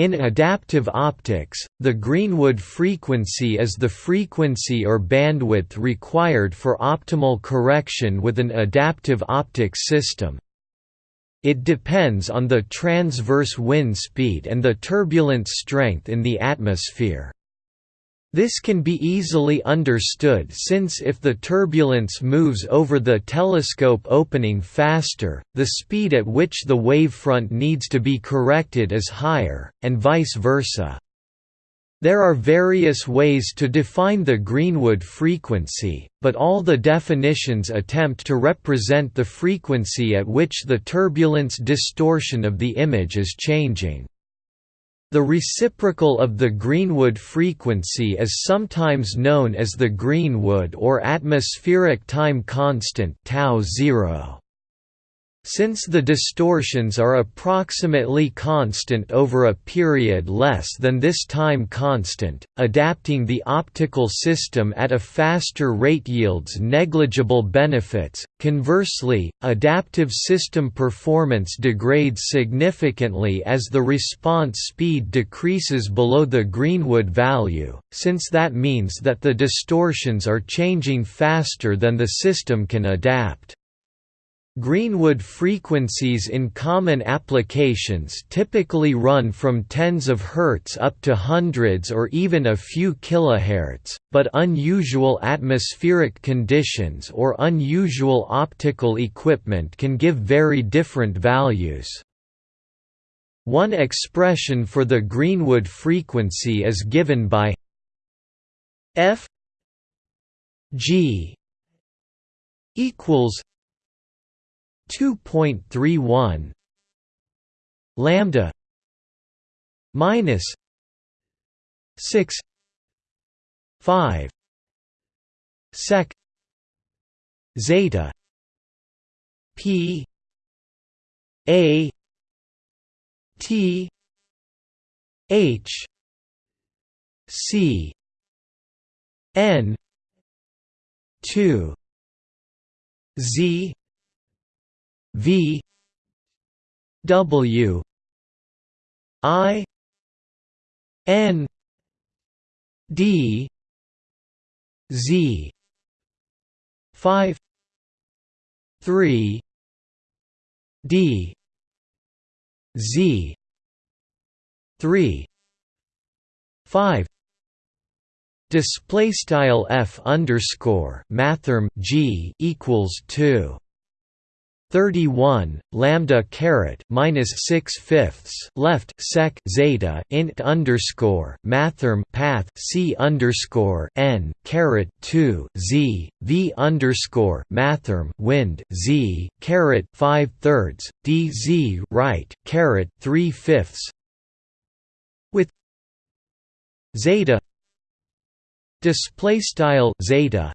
In adaptive optics, the Greenwood frequency is the frequency or bandwidth required for optimal correction with an adaptive optics system. It depends on the transverse wind speed and the turbulence strength in the atmosphere. This can be easily understood since if the turbulence moves over the telescope opening faster, the speed at which the wavefront needs to be corrected is higher, and vice versa. There are various ways to define the Greenwood frequency, but all the definitions attempt to represent the frequency at which the turbulence distortion of the image is changing. The reciprocal of the Greenwood frequency is sometimes known as the Greenwood or atmospheric time constant tau 0. Since the distortions are approximately constant over a period less than this time constant, adapting the optical system at a faster rate yields negligible benefits. Conversely, adaptive system performance degrades significantly as the response speed decreases below the Greenwood value, since that means that the distortions are changing faster than the system can adapt. Greenwood frequencies in common applications typically run from tens of hertz up to hundreds or even a few kilohertz, but unusual atmospheric conditions or unusual optical equipment can give very different values. One expression for the Greenwood frequency is given by f g equals 2.31 lambda minus 6 5 sec zeta p a t h c n 2 z V W I N D Z five three D Z three five Display style f underscore mathrm g equals two 31 lambda caret minus 6 fifths left sec zeta int underscore mathrm path c underscore n caret 2 z v underscore mathrm wind z caret 5 thirds d z right caret 3 fifths with zeta display style zeta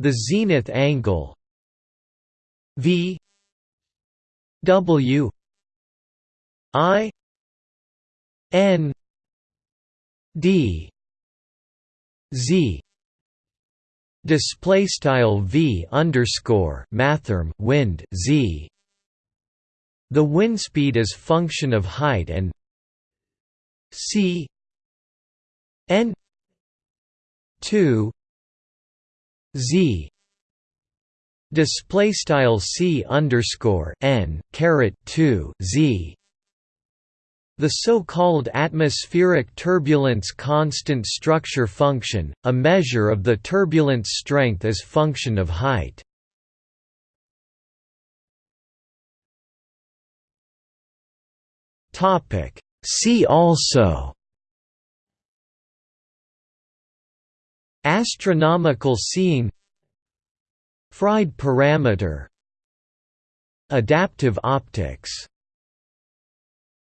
the zenith angle V W I N D Z. Display style V underscore mathrm wind Z. The wind speed is function of height and C N 2 Z display style c underscore n caret 2 z the so-called atmospheric turbulence constant structure function, a measure of the turbulence strength as function of height. See also Astronomical seeing Fried parameter Adaptive optics